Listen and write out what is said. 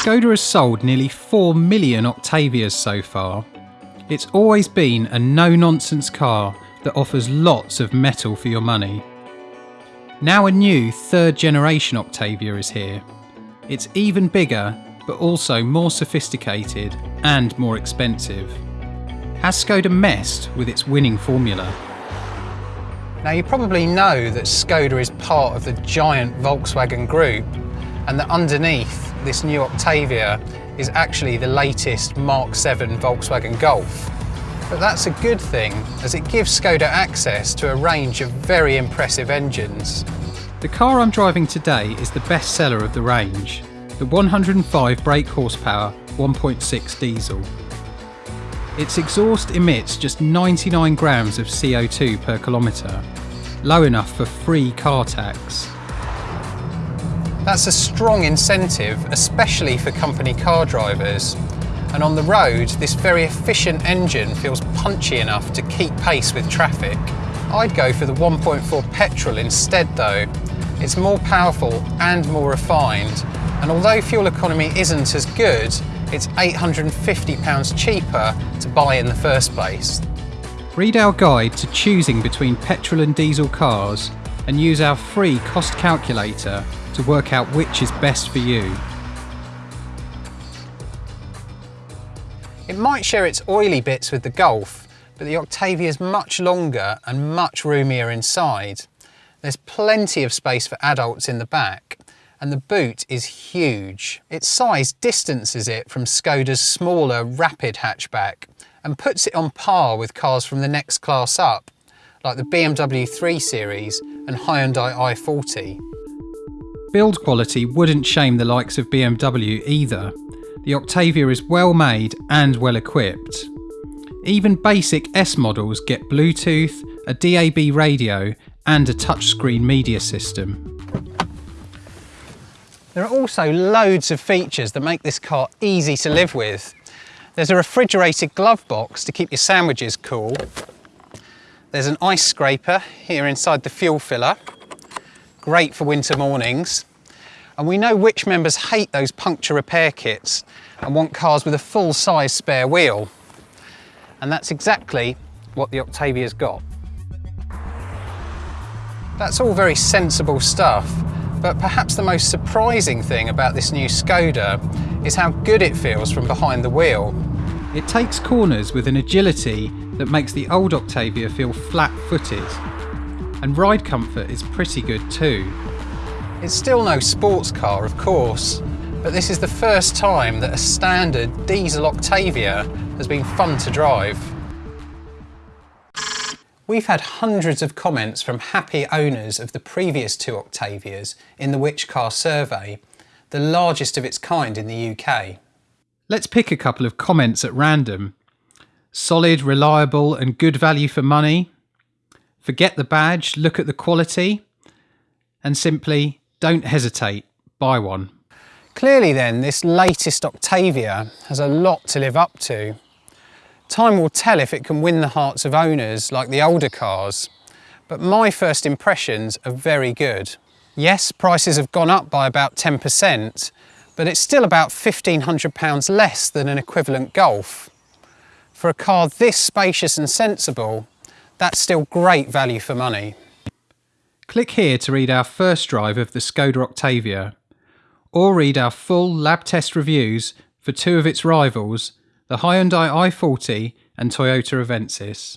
Skoda has sold nearly 4 million Octavias so far. It's always been a no nonsense car that offers lots of metal for your money. Now a new third generation Octavia is here. It's even bigger, but also more sophisticated and more expensive. Has Skoda messed with its winning formula? Now you probably know that Skoda is part of the giant Volkswagen group and that underneath this new Octavia is actually the latest Mark 7 Volkswagen Golf. But that's a good thing as it gives Skoda access to a range of very impressive engines. The car I'm driving today is the best seller of the range, the 105 brake horsepower 1.6 diesel. Its exhaust emits just 99 grams of CO2 per kilometre, low enough for free car tax. That's a strong incentive, especially for company car drivers. And on the road, this very efficient engine feels punchy enough to keep pace with traffic. I'd go for the 1.4 petrol instead though. It's more powerful and more refined, and although fuel economy isn't as good, it's £850 cheaper to buy in the first place. Read our guide to choosing between petrol and diesel cars and use our free cost calculator to work out which is best for you. It might share its oily bits with the Golf, but the Octavia is much longer and much roomier inside. There's plenty of space for adults in the back, and the boot is huge. Its size distances it from Skoda's smaller Rapid hatchback and puts it on par with cars from the next class up, like the BMW 3 Series and Hyundai i40. Build quality wouldn't shame the likes of BMW either. The Octavia is well made and well equipped. Even basic S models get Bluetooth, a DAB radio and a touchscreen media system. There are also loads of features that make this car easy to live with. There's a refrigerated glove box to keep your sandwiches cool. There's an ice scraper here inside the fuel filler. Great for winter mornings. And we know which members hate those puncture repair kits and want cars with a full-size spare wheel. And that's exactly what the Octavia's got. That's all very sensible stuff, but perhaps the most surprising thing about this new Skoda is how good it feels from behind the wheel. It takes corners with an agility that makes the old Octavia feel flat-footed. And ride comfort is pretty good too. It's still no sports car, of course, but this is the first time that a standard diesel Octavia has been fun to drive. We've had hundreds of comments from happy owners of the previous two Octavias in the Which Car survey, the largest of its kind in the UK. Let's pick a couple of comments at random. Solid, reliable and good value for money. Forget the badge, look at the quality. And simply, don't hesitate, buy one. Clearly then, this latest Octavia has a lot to live up to. Time will tell if it can win the hearts of owners like the older cars, but my first impressions are very good. Yes, prices have gone up by about 10%, but it's still about £1,500 less than an equivalent Golf. For a car this spacious and sensible, that's still great value for money. Click here to read our first drive of the Skoda Octavia, or read our full lab test reviews for two of its rivals, the Hyundai i40 and Toyota Avensis.